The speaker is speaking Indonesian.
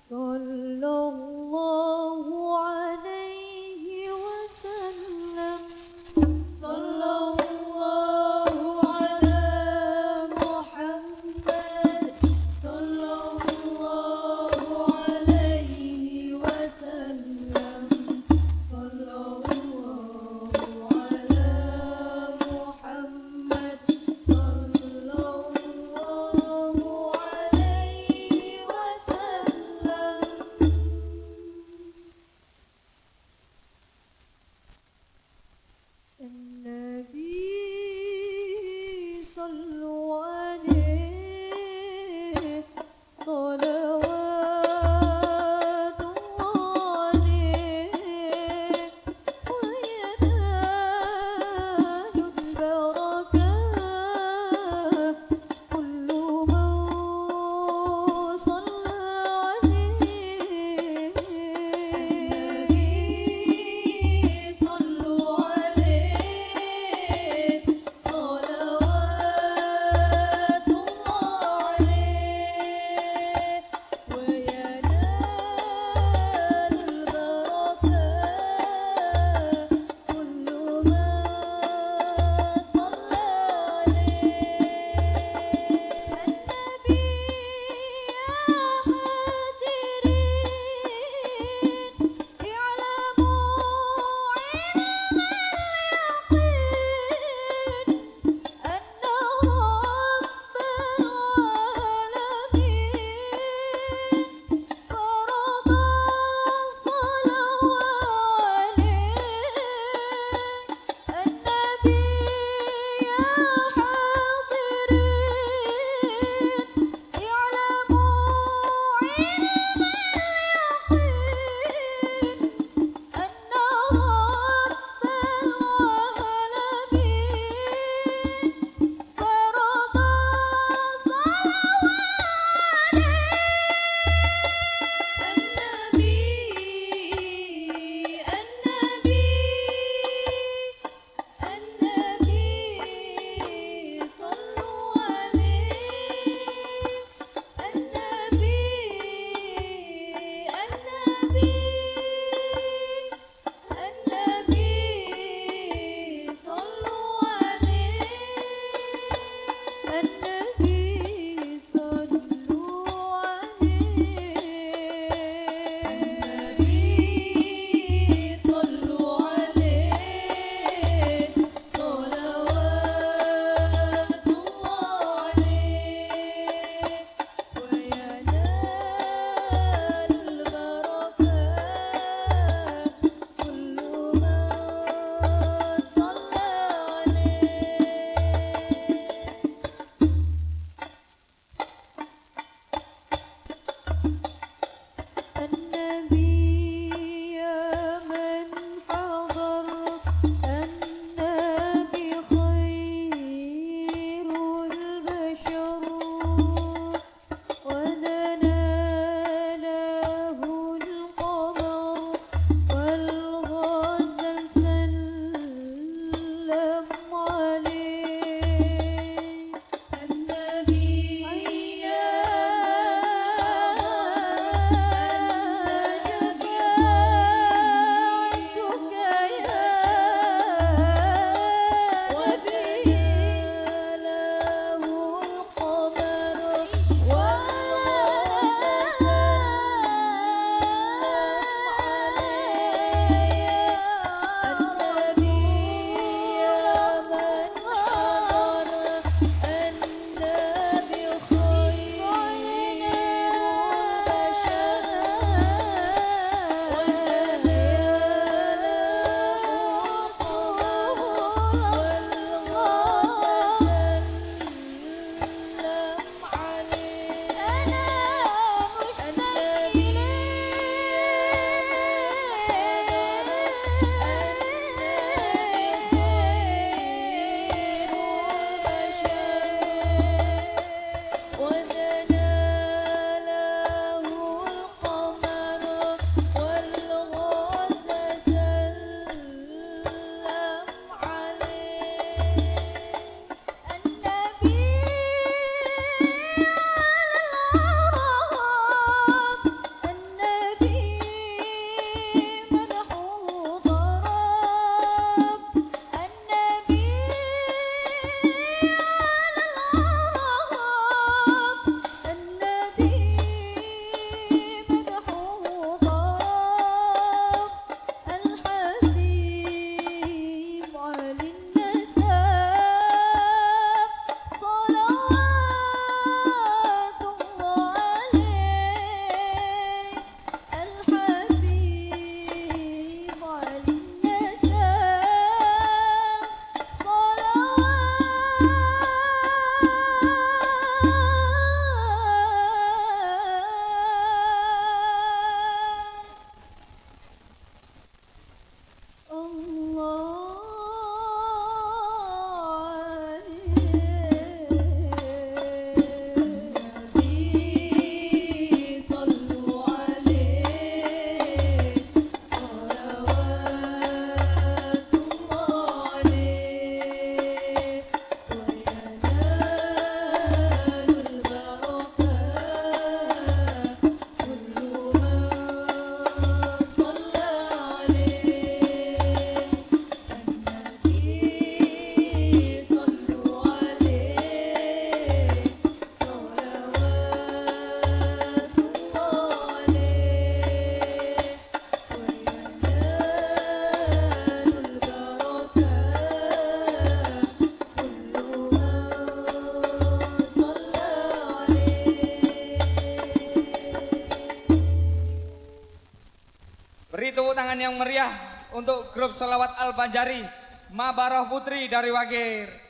صلى الله 嗯 yang meriah untuk grup Selawat Al Banjari Mabaroh Putri dari Wagir.